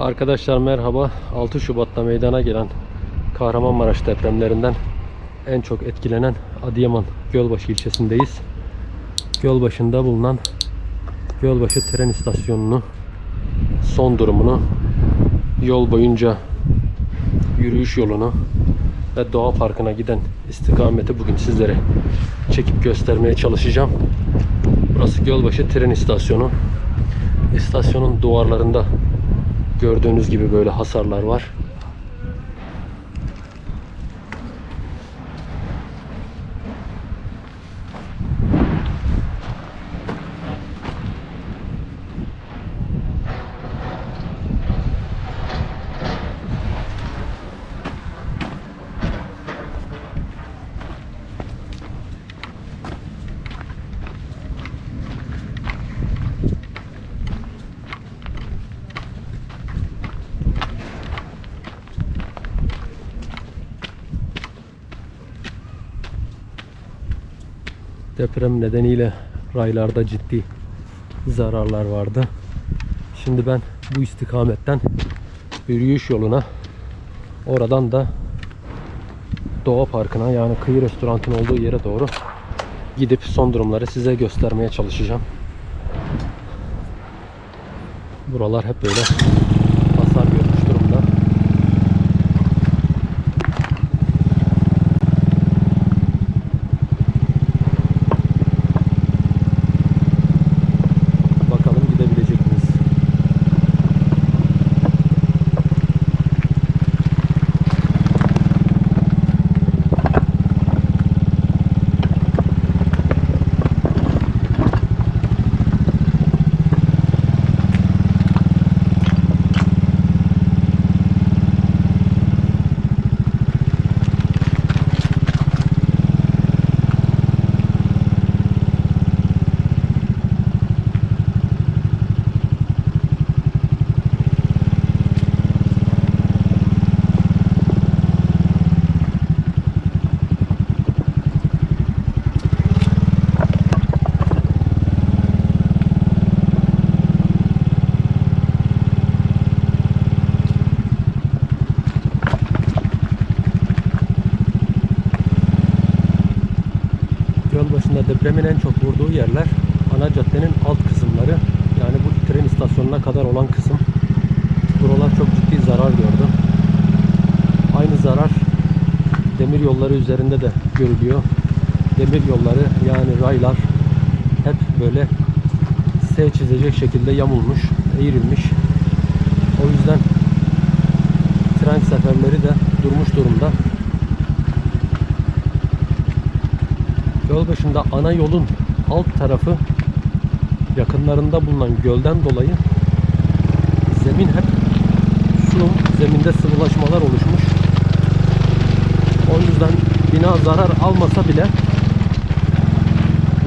Arkadaşlar merhaba. 6 Şubat'ta meydana gelen Kahramanmaraş depremlerinden en çok etkilenen Adıyaman Gölbaşı ilçesindeyiz. Gölbaşı'nda bulunan Gölbaşı tren istasyonunu son durumunu yol boyunca yürüyüş yolunu ve doğa parkına giden istikameti bugün sizlere çekip göstermeye çalışacağım. Burası Gölbaşı tren istasyonu. İstasyonun duvarlarında gördüğünüz gibi böyle hasarlar var. Deprem nedeniyle raylarda ciddi zararlar vardı. Şimdi ben bu istikametten yürüyüş yoluna oradan da Doğa Parkı'na yani kıyı restoranın olduğu yere doğru gidip son durumları size göstermeye çalışacağım. Buralar hep böyle hasar görmüş durumda. Bakalım gidebilecek miyiz? Yol başında depremin en çok vurduğu yerler ana caddenin alt kısımları. Yani bu tren istasyonuna kadar olan kısım. Buralar çok ciddi zarar gördü. Aynı zarar demir yolları üzerinde de görülüyor. Demir yolları yani raylar hep böyle S çizecek şekilde yamulmuş, eğrilmiş. O yüzden tren seferleri de durmuş durumda. Yol başında ana yolun alt tarafı yakınlarında bulunan gölden dolayı zemin hep su, zeminde sıvılaşmalar oluşmuş. O yüzden bina zarar almasa bile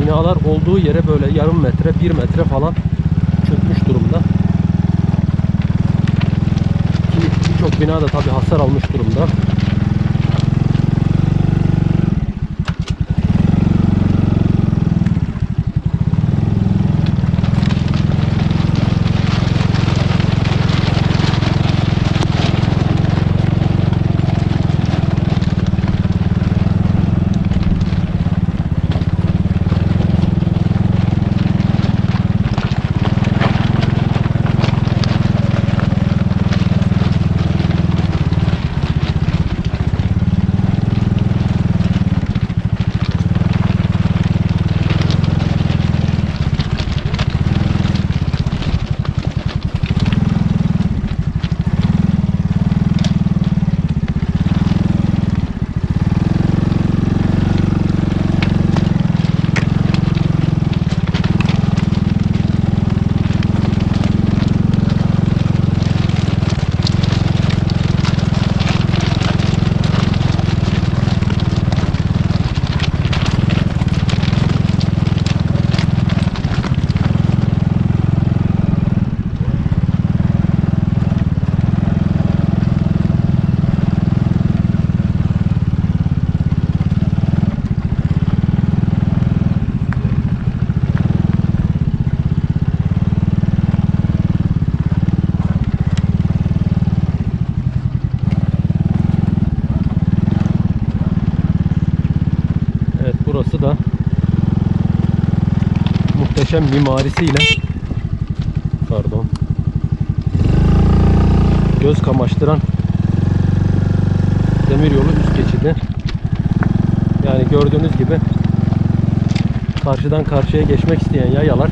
binalar olduğu yere böyle yarım metre, bir metre falan çökmüş durumda. Ki birçok bina da tabi hasar almış durumda. Muhteşem mimarisiyle pardon göz kamaştıran demiryolu üst geçidi. Yani gördüğünüz gibi karşıdan karşıya geçmek isteyen yayalar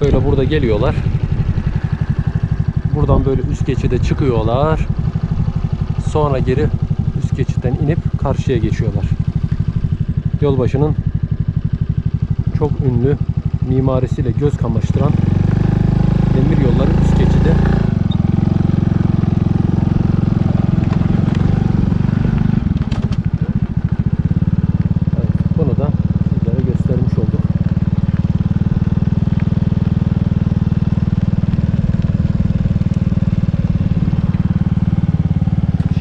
böyle burada geliyorlar. Buradan böyle üst geçide çıkıyorlar. Sonra geri üst geçitten inip karşıya geçiyorlar. Yolbaşının çok ünlü mimarisiyle göz kamaştıran demir yolları üst geçidi. Evet, bunu da sizlere göstermiş olduk.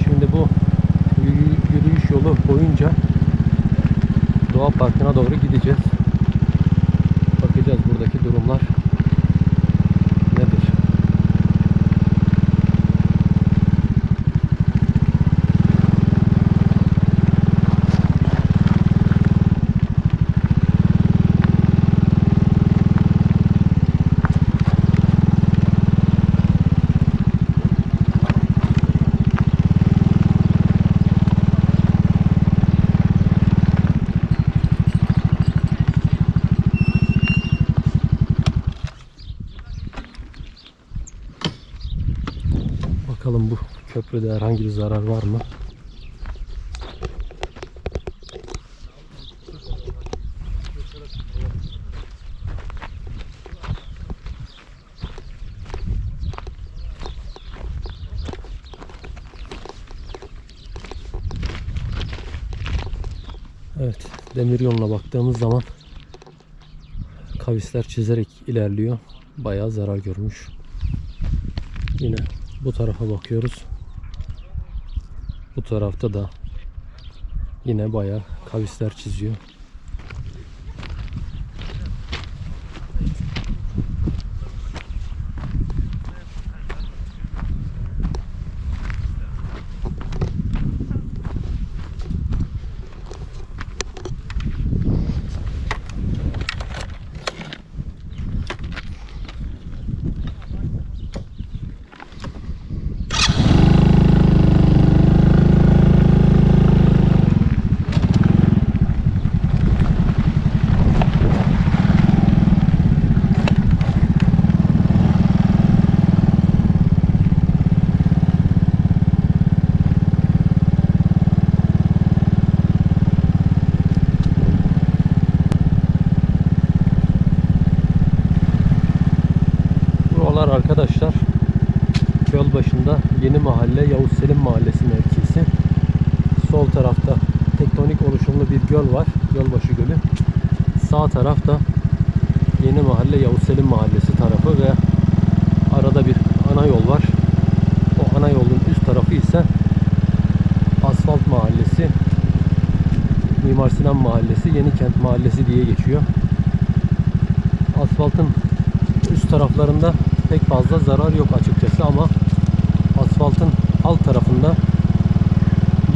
Şimdi bu yürü- yürüyüş yolu boyunca Doğa Parkı'na doğru gideceğiz. Bakacağız buradaki durumlar nedir? Bakalım köprüde herhangi bir zarar var mı? Evet, demir yoluna baktığımız zaman kavisler çizerek ilerliyor. Bayağı zarar görmüş. Yine bu tarafa bakıyoruz. Bu tarafta da yine bayağı kavisler çiziyor. Buralar arkadaşlar yol başında Yeni Mahalle Yavuz Selim Mahallesi mevkisi. Sol tarafta tektonik oluşumlu bir göl var. Gölbaşı Gölü. Sağ tarafta Yeni Mahalle Yavuz Selim Mahallesi tarafı ve arada bir ana yol var. O ana yolun üst tarafı ise Asfalt Mahallesi, Mimar Sinan Mahallesi, Yeni Kent Mahallesi diye geçiyor. Asfaltın üst taraflarında pek fazla zarar yok açıkçası ama asfaltın alt tarafında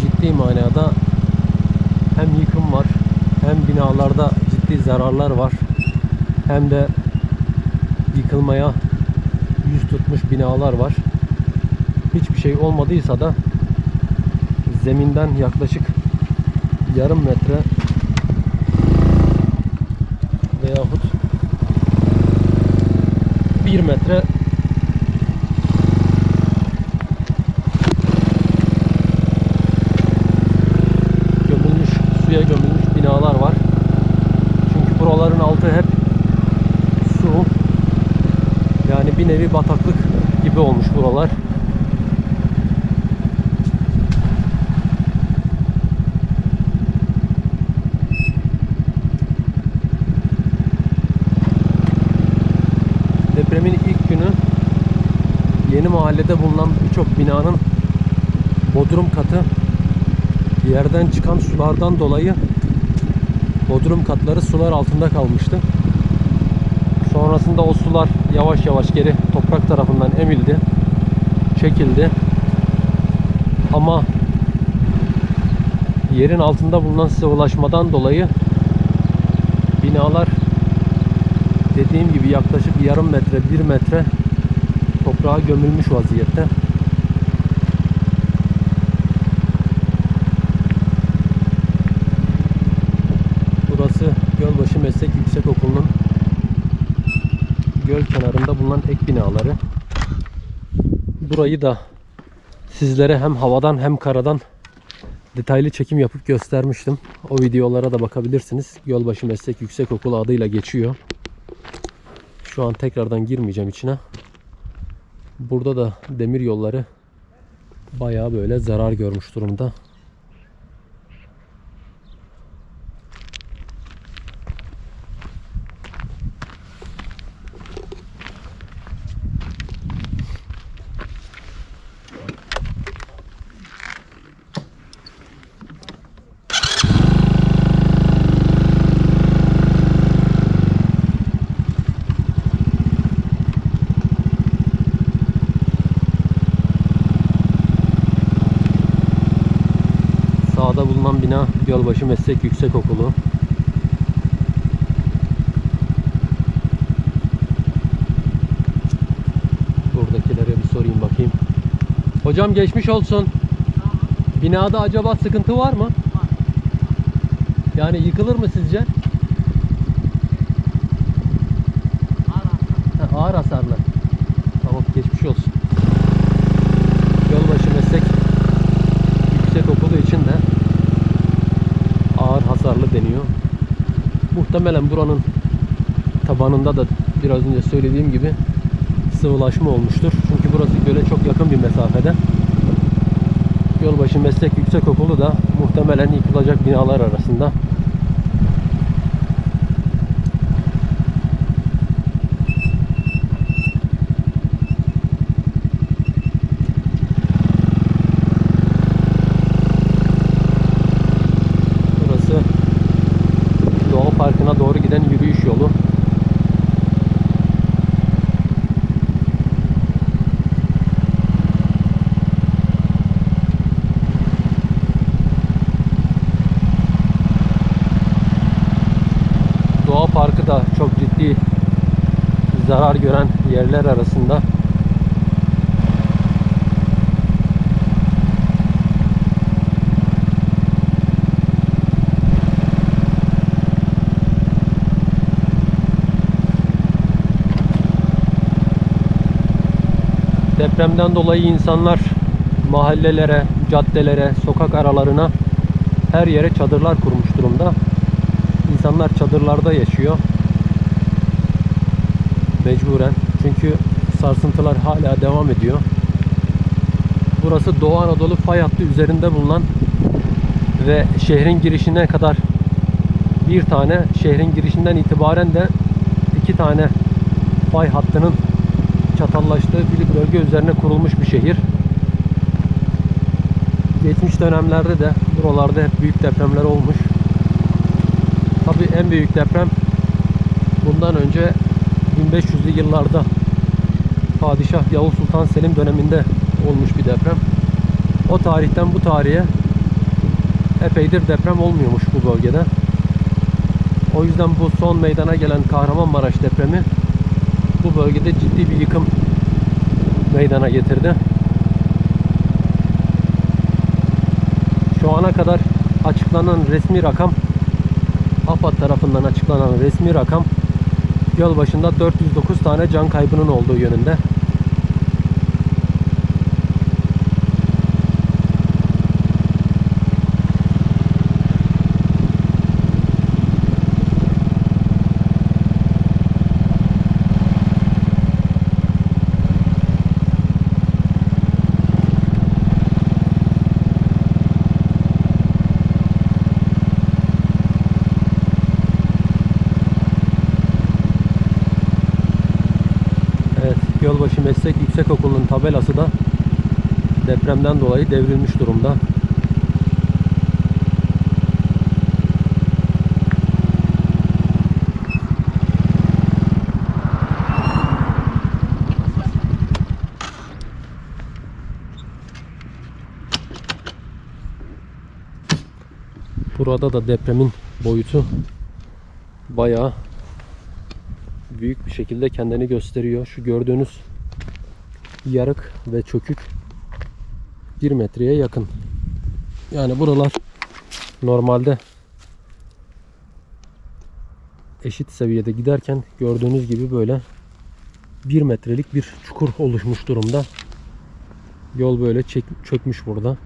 ciddi manada hem yıkım var hem binalarda ciddi zararlar var hem de yıkılmaya yüz tutmuş binalar var. Hiçbir şey olmadıysa da zeminden yaklaşık yarım metre veyahut 1 metre gömülmüş, suya gömülmüş binalar var. Çünkü buraların altı hep su. Yani bir nevi bataklık gibi olmuş buralar. Depremin ilk günü yeni mahallede bulunan birçok binanın bodrum katı yerden çıkan sulardan dolayı bodrum katları sular altında kalmıştı. Sonrasında o sular yavaş yavaş geri toprak tarafından emildi, çekildi. Ama yerin altında bulunan sıvılaşmadan dolayı binalar dediğim gibi yaklaşık yarım metre, bir metre toprağa gömülmüş vaziyette. Burası Gölbaşı Meslek Yüksekokulu'nun göl kenarında bulunan ek binaları. Burayı da sizlere hem havadan hem karadan detaylı çekim yapıp göstermiştim. O videolara da bakabilirsiniz. Gölbaşı Meslek Yüksekokulu adıyla geçiyor. Şu an tekrardan girmeyeceğim içine. Burada da demir yolları bayağı böyle zarar görmüş durumda. Bulunan bina Gölbaşı Meslek Yüksekokulu. Buradakilere bir sorayım bakayım. Hocam geçmiş olsun. Binada acaba sıkıntı var mı? Yani yıkılır mı sizce? Ha, ağır hasarlı. Tamam geçmiş olsun. Gölbaşı Meslek yüksek okulu için de ağır hasarlı deniyor. Muhtemelen buranın tabanında da biraz önce söylediğim gibi sıvılaşma olmuştur. Çünkü burası göle çok yakın bir mesafede. Yolbaşı Meslek Yüksekokulu da muhtemelen yıkılacak binalar arasında. Burası Doğa Parkı'na doğru giden yürüyüş yolu. Doğa Parkı da çok ciddi zarar gören yerler arasında. Depremden dolayı insanlar mahallelere, caddelere, sokak aralarına her yere çadırlar kurmuş durumda. İnsanlar çadırlarda yaşıyor. Mecburen. Çünkü sarsıntılar hala devam ediyor. Burası Doğu Anadolu fay hattı üzerinde bulunan ve şehrin girişine kadar bir tane, şehrin girişinden itibaren de iki tane fay hattının çatallaştığı bir bölge üzerine kurulmuş bir şehir. Geçmiş dönemlerde de buralarda hep büyük depremler olmuş. Tabi en büyük deprem bundan önce 1500'lü yıllarda Padişah Yavuz Sultan Selim döneminde olmuş bir deprem. O tarihten bu tarihe epeydir deprem olmuyormuş bu bölgede. O yüzden bu son meydana gelen Kahramanmaraş depremi bu bölgede ciddi bir yıkım meydana getirdi. Şu ana kadar açıklanan resmi rakam AFAD tarafından açıklanan resmi rakam yol başında 409 tane can kaybının olduğu yönünde. Evet, Gölbaşı Meslek Yüksekokulu'nun tabelası da depremden dolayı devrilmiş durumda. Burada da depremin boyutu bayağı büyük bir şekilde kendini gösteriyor. Şu gördüğünüz yarık ve çökük 1 metreye yakın. Yani buralar normalde eşit seviyede giderken gördüğünüz gibi böyle 1 metrelik bir çukur oluşmuş durumda. Yol böyle çek- çökmüş burada.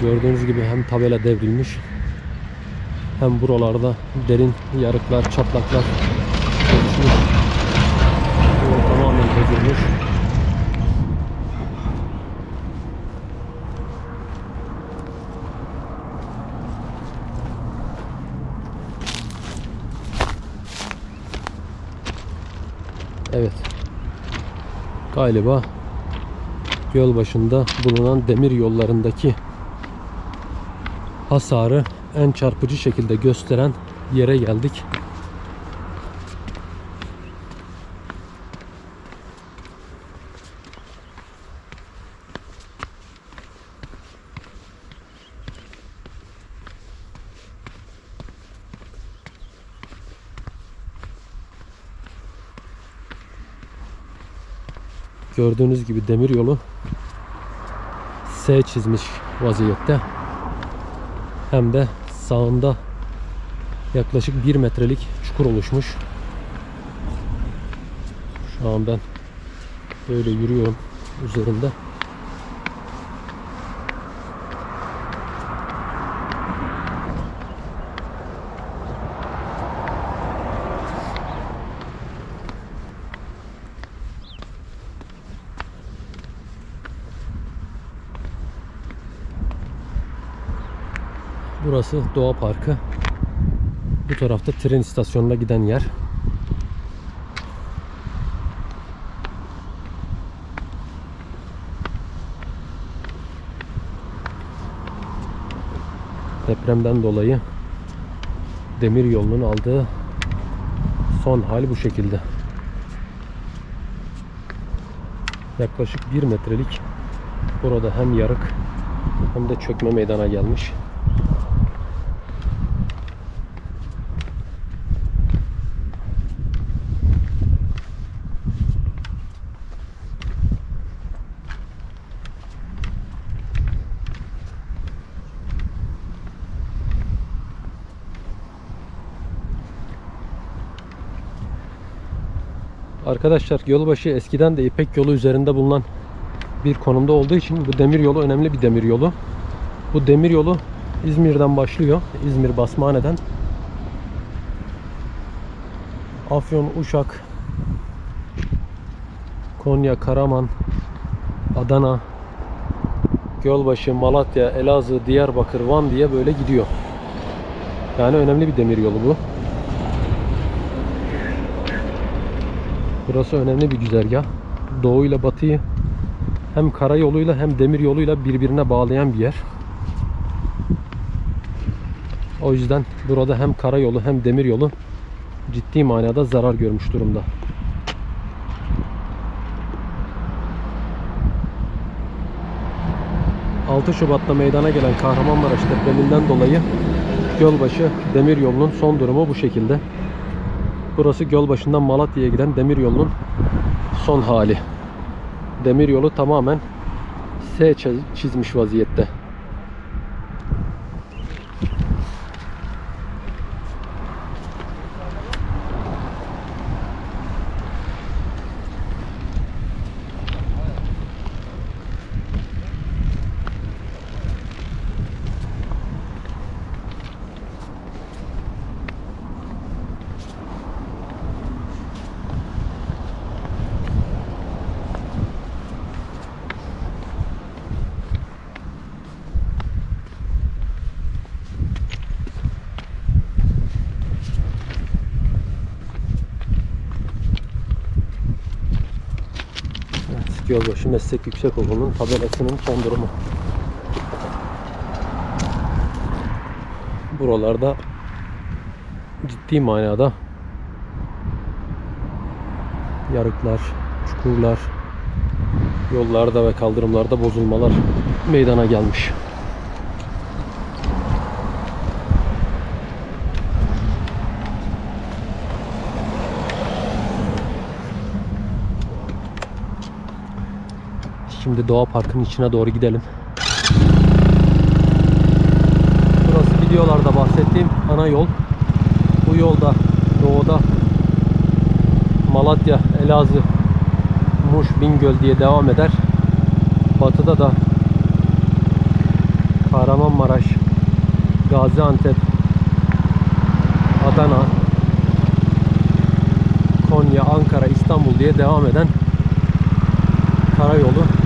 Gördüğünüz gibi hem tabela devrilmiş hem buralarda derin yarıklar, çatlaklar oluşmuş. Yol bozulmuş. Evet. Galiba göl başında bulunan demir yollarındaki hasarı en çarpıcı şekilde gösteren yere geldik. Gördüğünüz gibi demir yolu S çizmiş vaziyette. Hem de sağında yaklaşık 1 metrelik çukur oluşmuş. Şu an ben böyle yürüyorum üzerinde. Burası Doğa Parkı. Bu tarafta tren istasyonuna giden yer. Depremden dolayı demir yolunun aldığı son hali bu şekilde. Yaklaşık 1 metrelik burada hem yarık hem de çökme meydana gelmiş. Arkadaşlar yolbaşı eskiden de İpek yolu üzerinde bulunan bir konumda olduğu için bu demir yolu önemli bir demir yolu. Bu demir yolu İzmir'den başlıyor. İzmir Basmane'den. Afyon, Uşak, Konya, Karaman, Adana, Gölbaşı, Malatya, Elazığ, Diyarbakır, Van diye böyle gidiyor. Yani önemli bir demir yolu bu. Burası önemli bir güzergah. Doğu ile batıyı hem karayoluyla hem demir yoluyla birbirine bağlayan bir yer. O yüzden burada hem karayolu hem demir yolu ciddi manada zarar görmüş durumda. ...6 Şubat'ta meydana gelen Kahramanmaraş depreminden dolayı... ...Gölbaşı demir yolunun son durumu bu şekilde. Burası Gölbaşı'ndan Malatya'ya giden demir yolunun son hali. Demir yolu tamamen S çiz- çizmiş vaziyette. Evet, Gölbaşı Meslek Yüksekokulu'nun tabelasının son durumu. Buralarda ciddi manada yarıklar, çukurlar, Yollarda ve kaldırımlarda bozulmalar meydana gelmiş. Şimdi Doğa Parkı'nın içine doğru gidelim. Burası videolarda bahsettiğim ana yol. Bu yolda doğuda Malatya, Elazığ, Muş, Bingöl diye devam eder. Batıda da Kahramanmaraş, Gaziantep, Adana, Konya, Ankara, İstanbul diye devam eden karayolu.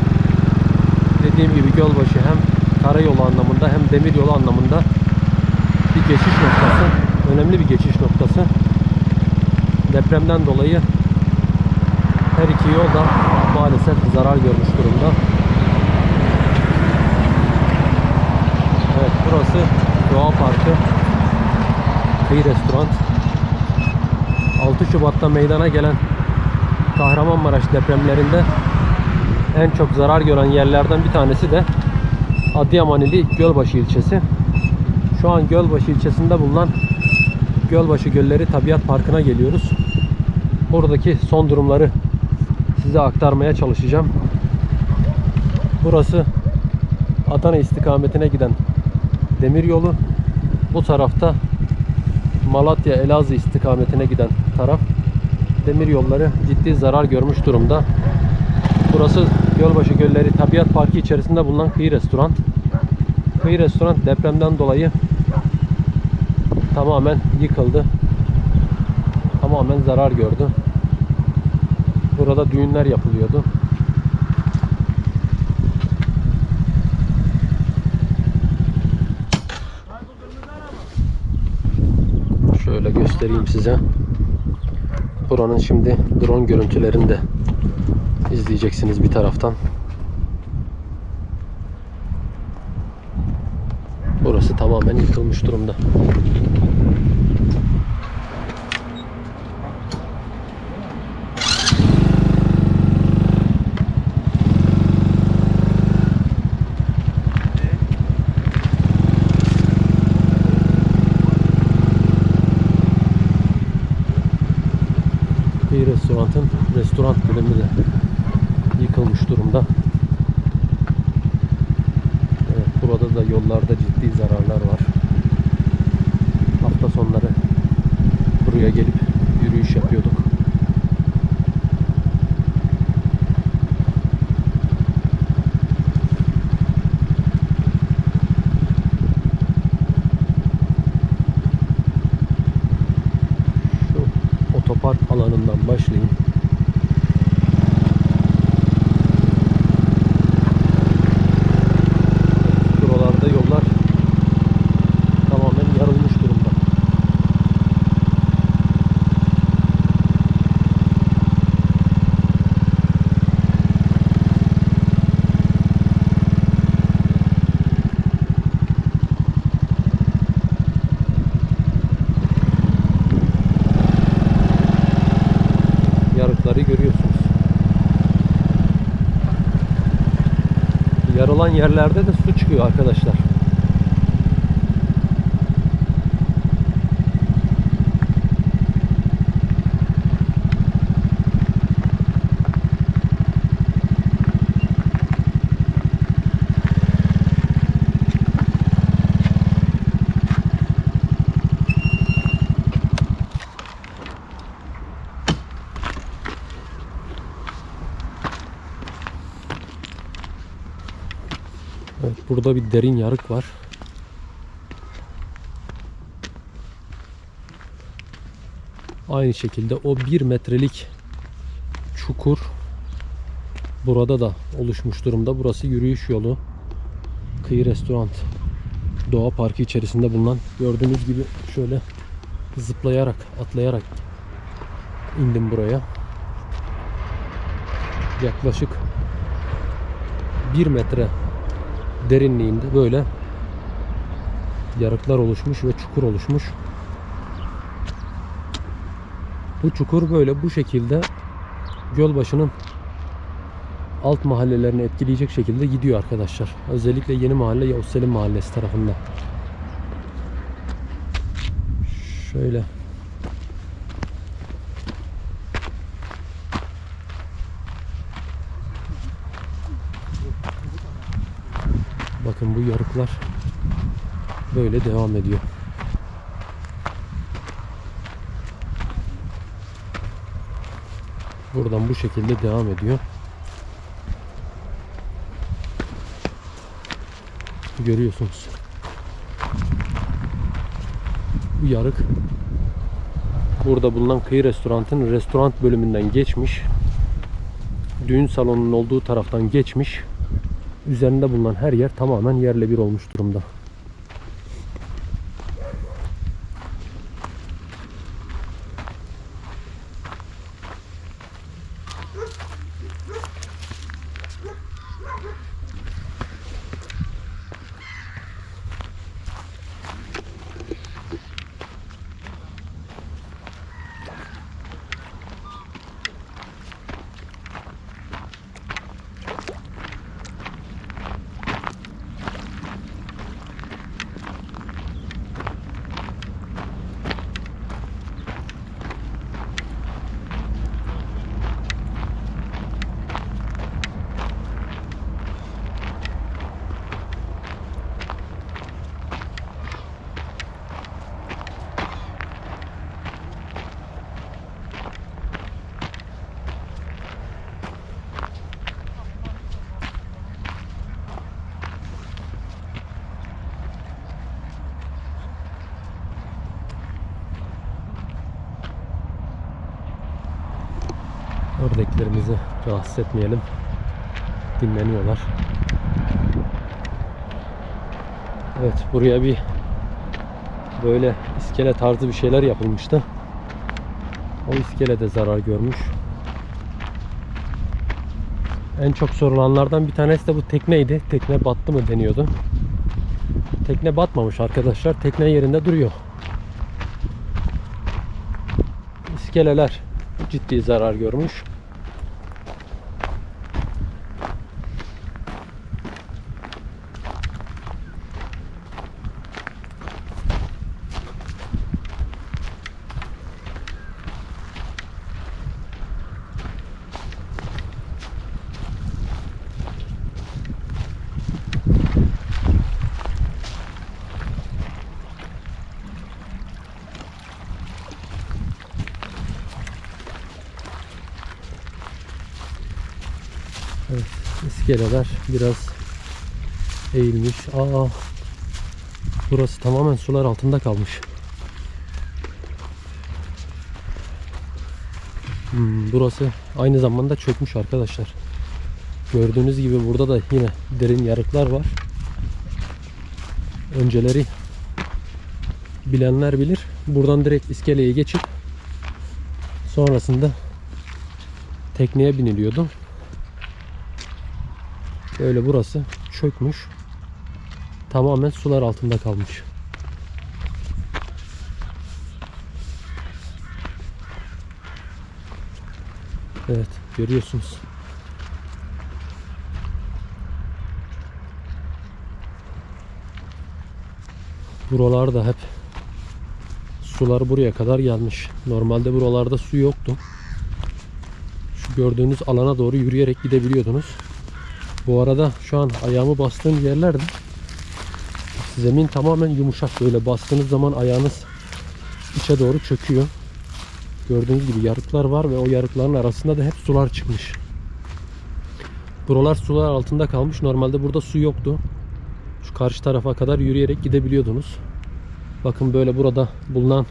Dediğim gibi Gölbaşı hem karayolu anlamında hem demiryolu anlamında bir geçiş noktası. Önemli bir geçiş noktası. Depremden dolayı her iki yol da maalesef zarar görmüş durumda. Evet burası Doğa Parkı. Kıyı Restoran. 6 Şubat'ta meydana gelen Kahramanmaraş depremlerinde en çok zarar gören yerlerden bir tanesi de Adıyaman Gölbaşı ilçesi. Şu an Gölbaşı ilçesinde bulunan Gölbaşı Gölleri Tabiat Parkı'na geliyoruz. Buradaki son durumları size aktarmaya çalışacağım. Burası Adana istikametine giden demir yolu. Bu tarafta Malatya Elazığ istikametine giden taraf demir yolları ciddi zarar görmüş durumda. Burası Gölbaşı Gölleri Tabiat Parkı içerisinde bulunan kıyı restoran. Kıyı restoran depremden dolayı tamamen yıkıldı. Tamamen zarar gördü. Burada düğünler yapılıyordu. Şöyle göstereyim size. Buranın şimdi drone görüntülerini de izleyeceksiniz bir taraftan. Burası tamamen yıkılmış durumda. Bir restoranın restoran bölümü de yıkılmış durumda. Evet, burada da yollarda ciddi zararlar var. Hafta sonları buraya gelip yürüyüş yapıyorduk. Şu otopark alanından başlayayım. Buralarda yollar tamamen yarılmış durumda. Yarıkları görüyorsunuz. Yarılan yerlerde de su çıkıyor arkadaşlar. Evet, burada bir derin yarık var. Aynı şekilde o bir metrelik çukur burada da oluşmuş durumda. Burası yürüyüş yolu. Kıyı Restoran Doğa Parkı içerisinde bulunan gördüğünüz gibi şöyle zıplayarak, atlayarak indim buraya. Yaklaşık 1 metre derinliğinde böyle yarıklar oluşmuş ve çukur oluşmuş. Bu çukur böyle bu şekilde Gölbaşı'nın alt mahallelerini etkileyecek şekilde gidiyor arkadaşlar. Özellikle Yeni Mahalle Yavuz Selim Mahallesi tarafında. Şöyle Bakın bu yarıklar böyle devam ediyor. Buradan bu şekilde devam ediyor. Görüyorsunuz. Bu yarık burada bulunan kıyı restorantın restoran bölümünden geçmiş. Düğün salonunun olduğu taraftan geçmiş. Üzerinde bulunan her yer tamamen yerle bir olmuş durumda. Rahatsız. Dinleniyorlar. Evet buraya bir böyle iskele tarzı bir şeyler yapılmıştı. O iskele de zarar görmüş. En çok sorulanlardan bir tanesi de bu tekneydi. Tekne battı mı deniyordu. Tekne batmamış arkadaşlar. Tekne yerinde duruyor. İskeleler ciddi zarar görmüş. Evet, iskeleler biraz eğilmiş. Aa, burası tamamen sular altında kalmış. Hmm, burası aynı zamanda çökmüş arkadaşlar. Gördüğünüz gibi burada da yine derin yarıklar var. Önceleri bilenler bilir. Buradan direkt iskeleye geçip sonrasında tekneye biniliyordu. Böyle burası çökmüş. Tamamen sular altında kalmış. Evet görüyorsunuz. Buralar da hep sular buraya kadar gelmiş. Normalde buralarda su yoktu. Şu gördüğünüz alana doğru yürüyerek gidebiliyordunuz. Bu arada şu an ayağımı bastığım yerlerde zemin tamamen yumuşak. Böyle bastığınız zaman ayağınız içe doğru çöküyor. Gördüğünüz gibi yarıklar var ve o yarıkların arasında da hep sular çıkmış. Buralar sular altında kalmış. Normalde burada su yoktu. Şu karşı tarafa kadar yürüyerek gidebiliyordunuz. Bakın böyle burada bulunan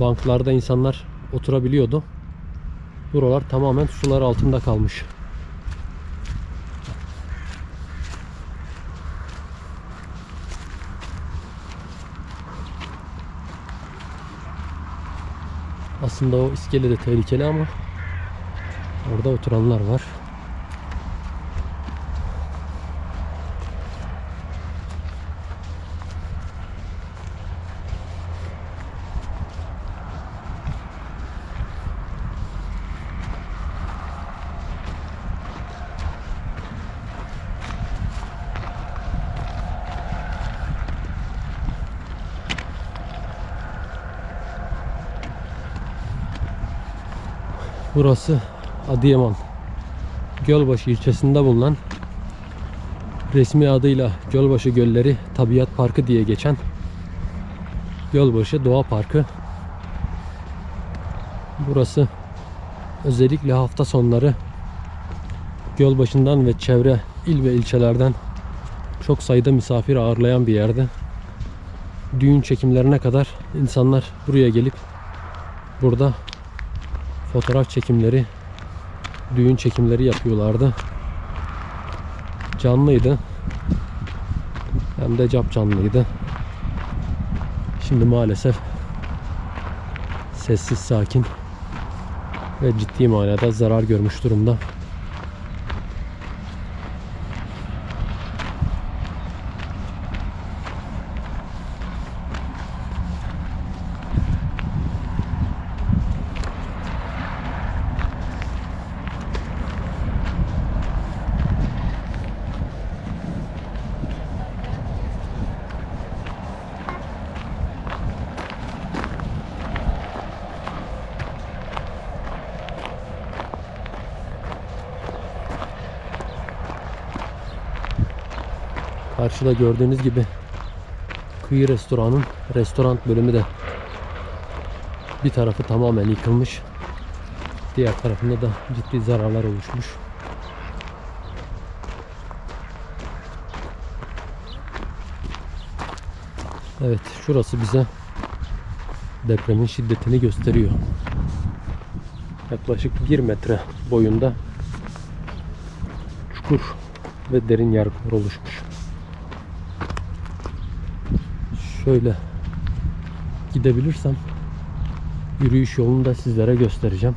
banklarda insanlar oturabiliyordu. Buralar tamamen sular altında kalmış. Aslında o iskele de tehlikeli ama orada oturanlar var. Burası Adıyaman Gölbaşı ilçesinde bulunan resmi adıyla Gölbaşı Gölleri Tabiat Parkı diye geçen Gölbaşı Doğa Parkı. Burası özellikle hafta sonları Gölbaşı'ndan ve çevre il ve ilçelerden çok sayıda misafir ağırlayan bir yerde. Düğün çekimlerine kadar insanlar buraya gelip burada fotoğraf çekimleri, düğün çekimleri yapıyorlardı. Canlıydı. Hem de cap canlıydı. Şimdi maalesef sessiz sakin ve ciddi manada zarar görmüş durumda. Karşıda gördüğünüz gibi kıyı restoranın restoran bölümü de bir tarafı tamamen yıkılmış. Diğer tarafında da ciddi zararlar oluşmuş. Evet şurası bize depremin şiddetini gösteriyor. Yaklaşık 1 metre boyunda çukur ve derin yarıklar oluşmuş. Şöyle gidebilirsem yürüyüş yolunu da sizlere göstereceğim.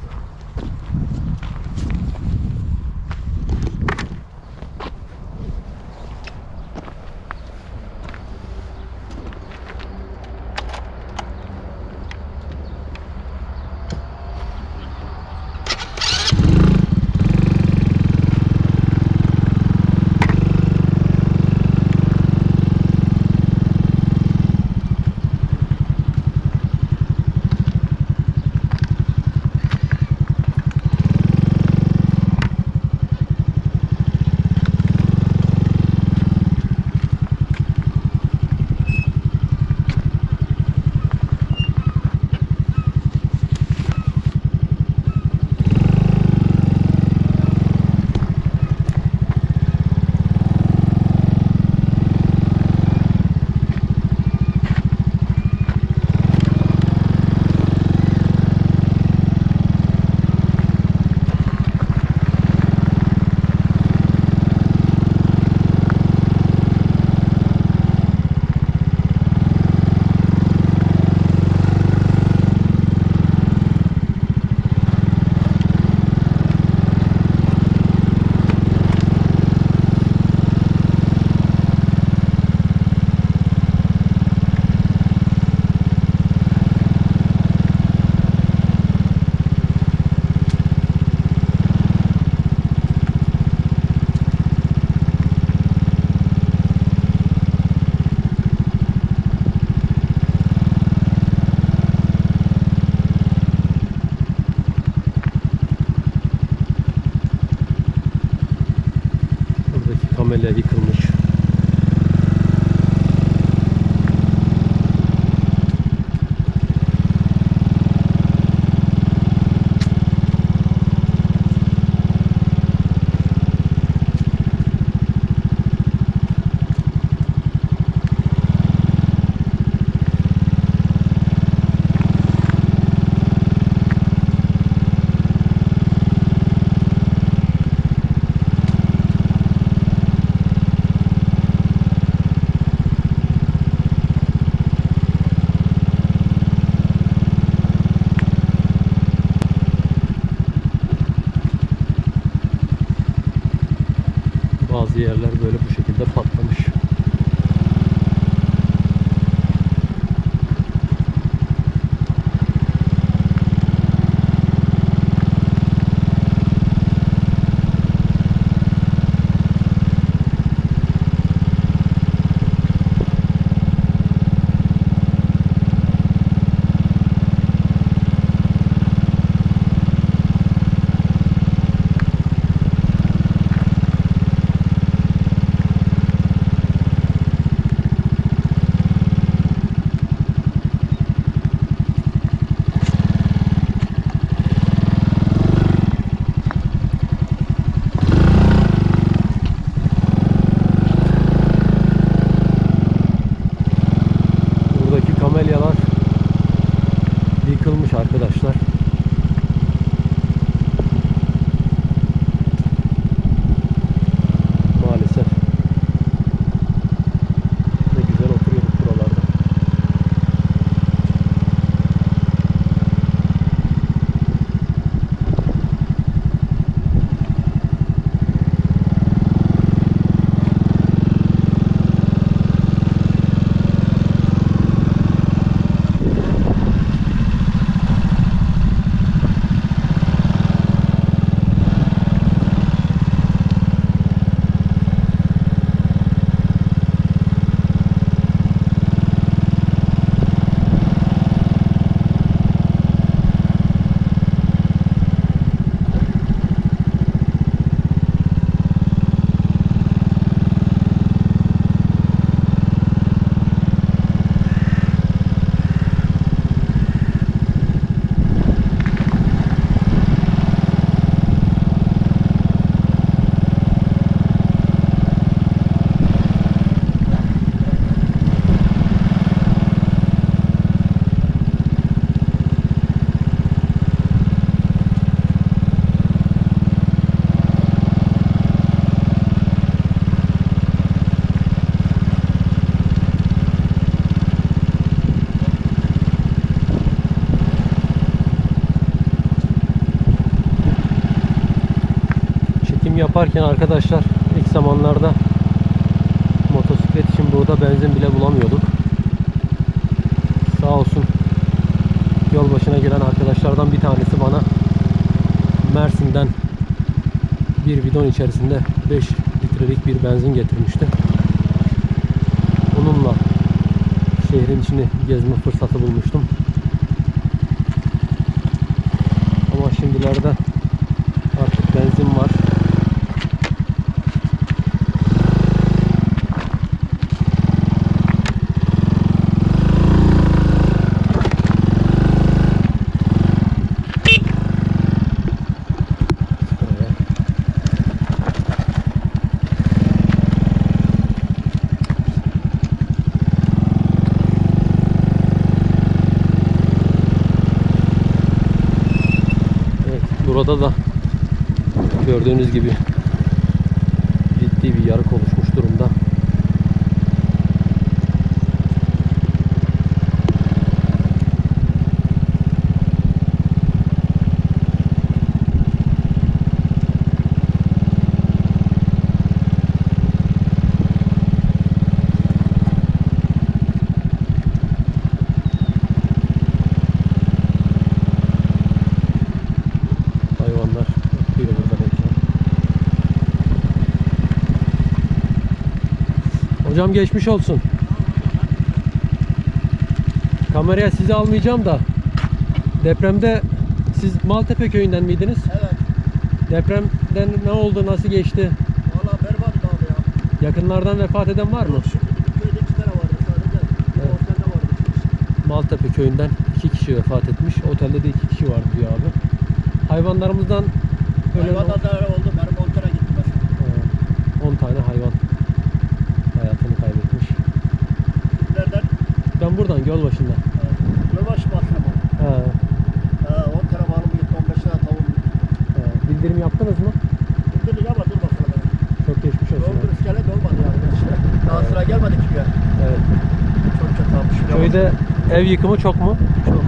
Çekim yaparken arkadaşlar ilk zamanlarda motosiklet için burada benzin bile bulamıyorduk. Sağ olsun yol başına gelen arkadaşlardan bir tanesi bana Mersin'den bir bidon içerisinde 5 litrelik bir benzin getirmişti. Onunla şehrin içini gezme fırsatı bulmuştum. Ama şimdilerde artık benzin var. Şöyle. Evet, burada da gördüğünüz gibi ciddi bir yarık oluşmuş durumda. Hayvanlar ötüyor burada hepsi. Hocam geçmiş olsun. Kameraya sizi almayacağım da depremde siz Maltepe köyünden miydiniz? Evet. Depremden ne oldu, nasıl geçti? Valla berbat abi ya. Yakınlardan vefat eden var mı? Yok, köyde iki tane vardı sadece. Evet. Otelde vardı. Maltepe köyünden iki kişi vefat etmiş. Otelde de iki kişi vardı diyor abi. Hayvanlarımızdan ölen Hayvanda da öyle oldu. Benim motora gitti mesela. 10 tane hayvan hayatını kaybetmiş. Sizlerden Ben buradan göl başında. Yolbaşı basına mı? He, Ha, 10 tane malım gitti, 15 tane tavuğum gitti. he. Bildirim yaptınız mı? Bildirdik ama dur bakalım. Çok geçmiş olsun. Doldur iskelet olmadı yani. işte. Daha sıra gelmedi ki ya. Evet. Çok kötü olmuş. Köyde ev yıkımı çok mu? Çok.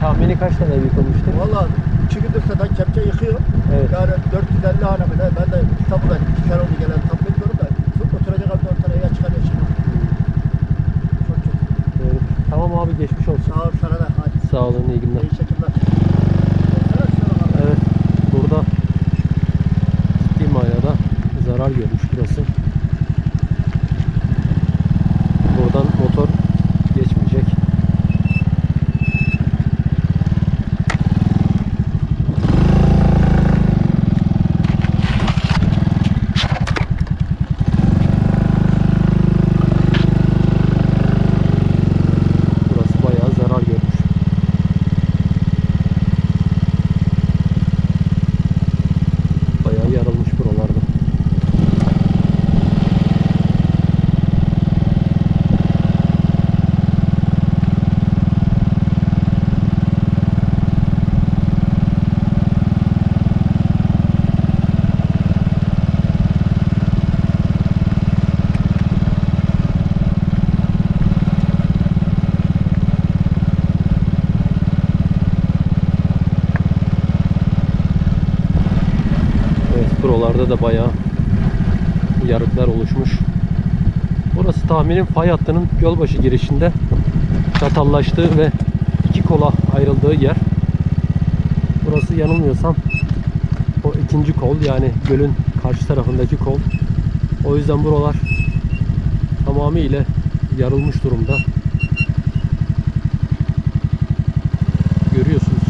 Tahmini kaç tane ev yıkılmıştır? Valla iki gündür zaten kepçe yıkıyorum. Evet. Yani 450 hane mi ne? Ben de İstanbul'da iki kere oldu gelen tam bilmiyorum da. Oturacak abi 4 tane ya çıkar ya çıkmaz. Çok kötü. Evet. Tamam abi geçmiş olsun. Sağ ol sana da. Hadi. Sağ olun iyi günler. İyi şekiller. Evet. Burada ciddi manada zarar görmüş burası. Buradan motor geçmeyecek. Burası bayağı zarar görmüş. Bayağı yarılmış buralarda. Evet buralarda da bayağı yarıklar oluşmuş. Burası tahminim fay hattının Gölbaşı girişinde çatallaştığı ve iki kola ayrıldığı yer. Burası yanılmıyorsam o ikinci kol yani gölün karşı tarafındaki kol. O yüzden buralar tamamıyla yarılmış durumda. Görüyorsunuz.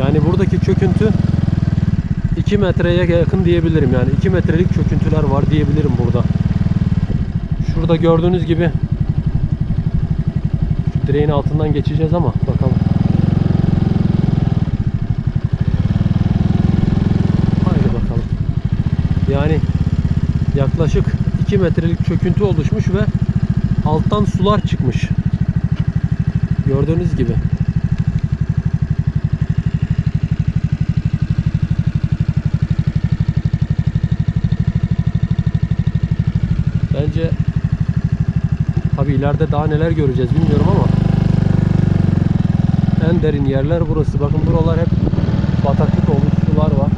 Yani buradaki çöküntü 2 metreye yakın diyebilirim yani 2 metrelik çöküntüler var diyebilirim burada. Şurada gördüğünüz gibi direğin altından geçeceğiz ama bakalım. Haydi bakalım. Yani yaklaşık 2 metrelik çöküntü oluşmuş ve alttan sular çıkmış. Gördüğünüz gibi. Tabi ileride daha neler göreceğiz bilmiyorum ama en derin yerler burası. Bakın buralar hep bataklık olmuş sular var.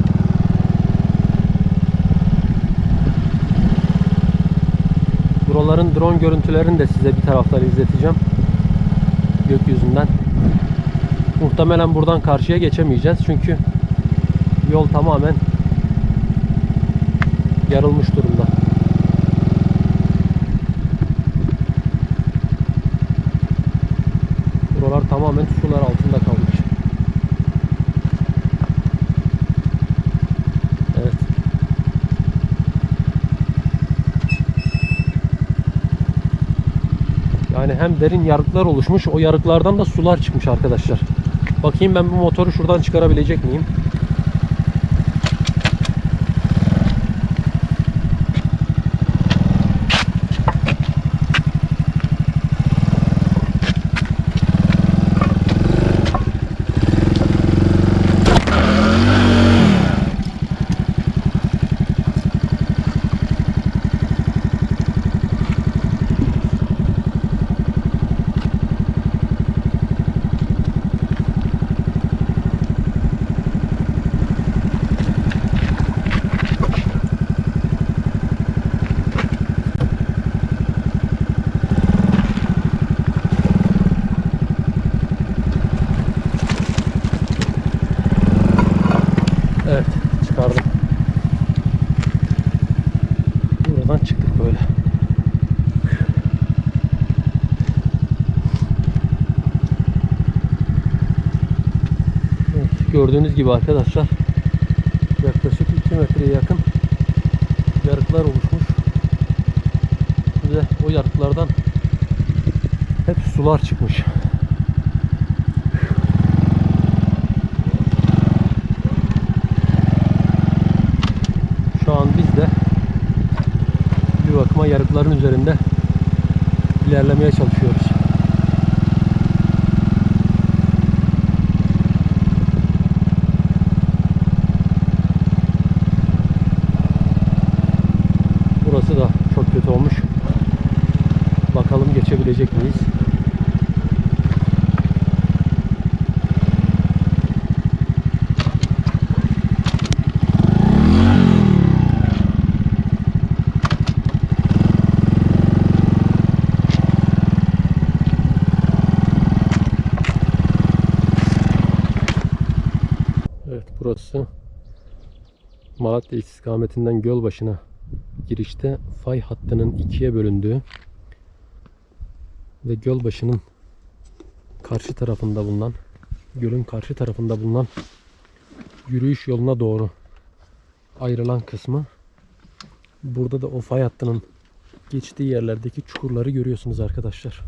Buraların drone görüntülerini de size bir taraftan izleteceğim. Gökyüzünden. Muhtemelen buradan karşıya geçemeyeceğiz. Çünkü yol tamamen yarılmış durumda. Derin yarıklar oluşmuş, o yarıklardan da sular çıkmış arkadaşlar. Bakayım ben bu motoru şuradan çıkarabilecek miyim? Evet, çıkardım. Buradan çıktık böyle. Evet, gördüğünüz gibi arkadaşlar yaklaşık 2 metreye yakın yarıklar oluşmuş. Ve o yarıklardan hep sular çıkmış. Şu an biz de bir bakıma yarıkların üzerinde ilerlemeye çalışıyoruz. Burası da çok kötü olmuş. Bakalım geçebilecek miyiz? Evet burası Malatya istikametinden Gölbaşı'na girişte fay hattının ikiye bölündüğü ve Gölbaşı'nın karşı tarafında bulunan gölün karşı tarafında bulunan yürüyüş yoluna doğru ayrılan kısmı burada da o fay hattının geçtiği yerlerdeki çukurları görüyorsunuz arkadaşlar.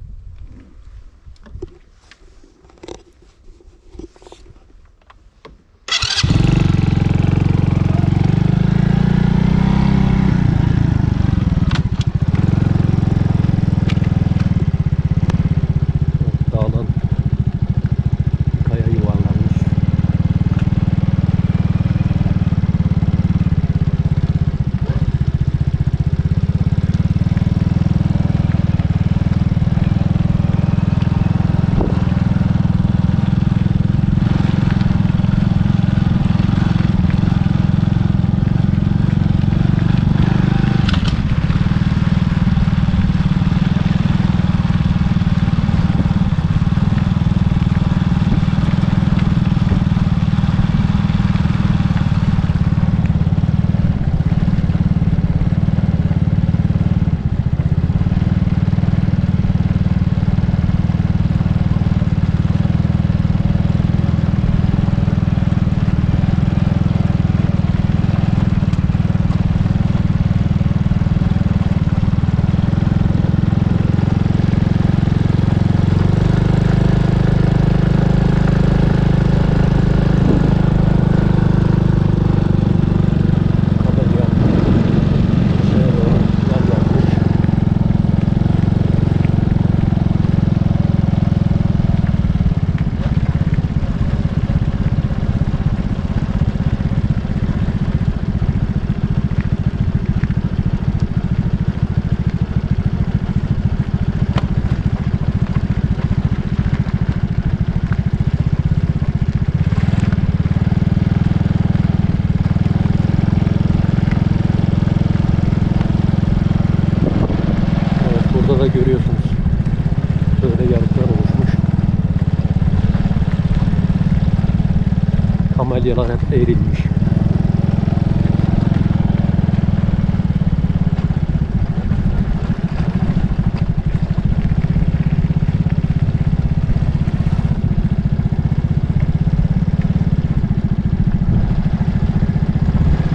Balyalar hep eğrilmiş.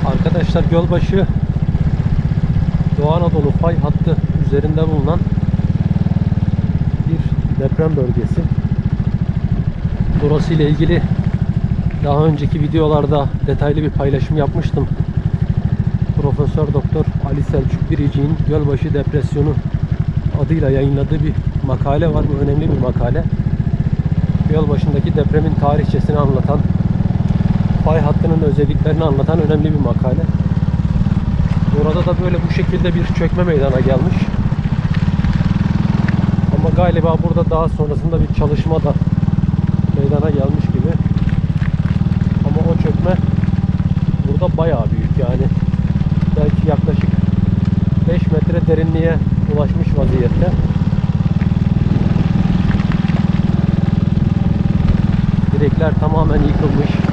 Arkadaşlar Gölbaşı Doğu Anadolu fay hattı üzerinde bulunan bir deprem bölgesi. Burası ile ilgili daha önceki videolarda detaylı bir paylaşım yapmıştım. Profesör Doktor Ali Selçuk Biricik'in Gölbaşı Depresyonu adıyla yayınladığı bir makale var. Bu önemli bir makale. Gölbaşı'ndaki depremin tarihçesini anlatan, fay hattının özelliklerini anlatan önemli bir makale. Burada da böyle bu şekilde bir çökme meydana gelmiş. Ama galiba burada daha sonrasında bir çalışma da meydana gelmiş gibi. Ama o çökme burada bayağı büyük yani. Belki yaklaşık 5 metre derinliğe ulaşmış vaziyette. Direkler tamamen yıkılmış.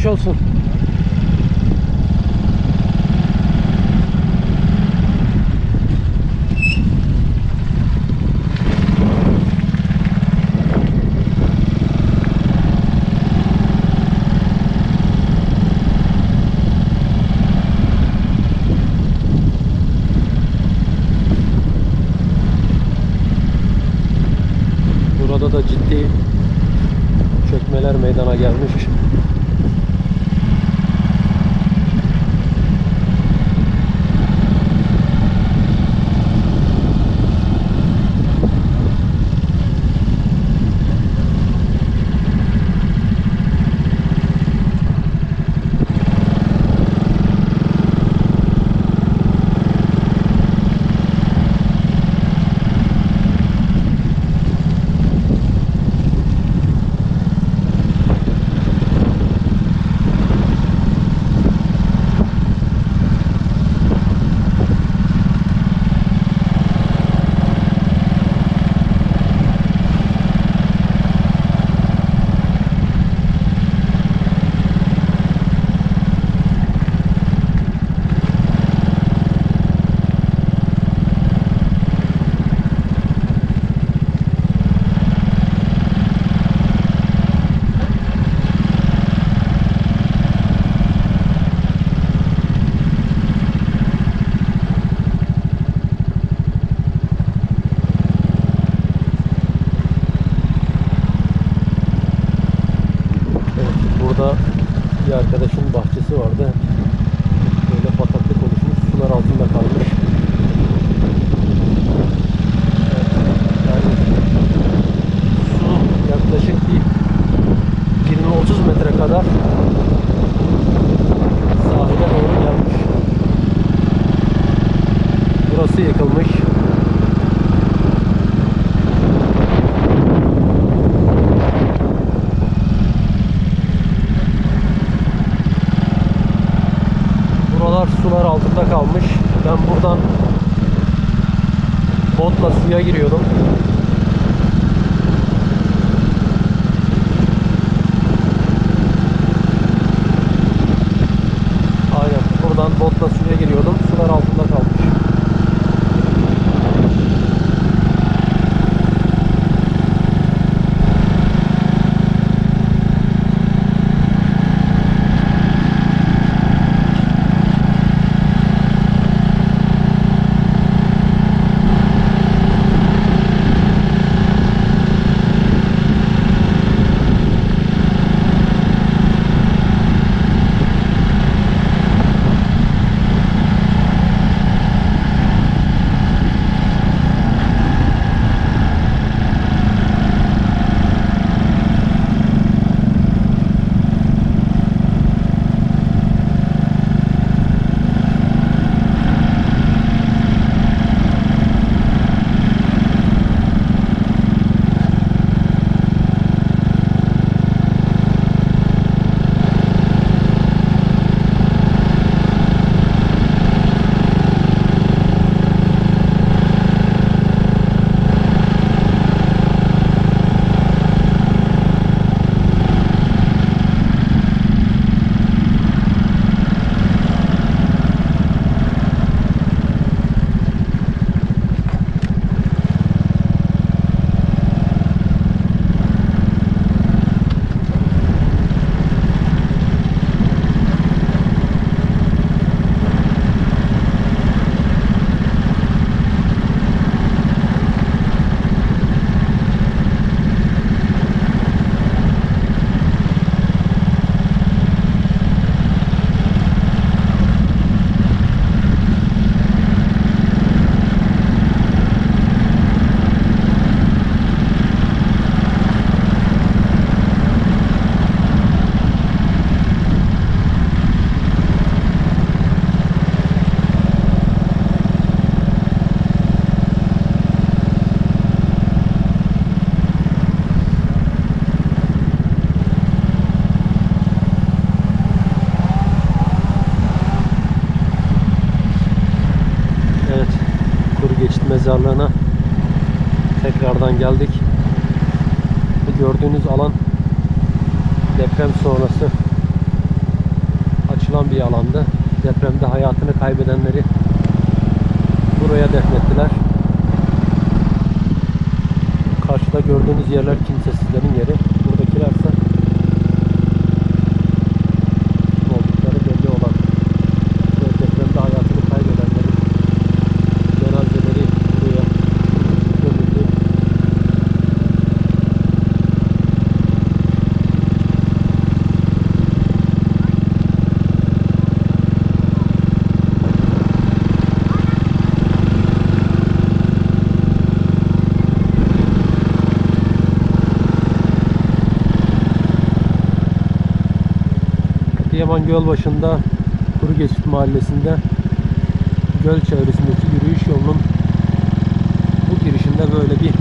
Geçmiş olsun. Mezarlığına tekrardan geldik. Gördüğünüz alan deprem sonrası açılan bir alandı. Depremde hayatını kaybedenleri buraya defnettiler. Karşıda gördüğünüz yerler kimsesizlerin yeri. Buradakilerse kim oldukları belli olan ve depremde hayatını kaybedenlerin cenazeleri buraya gömüldü. Adıyaman Gölbaşı'nda Kuru Geçit Mahallesi'nde göl çevresindeki yürüyüş yolunun bu girişinde böyle bir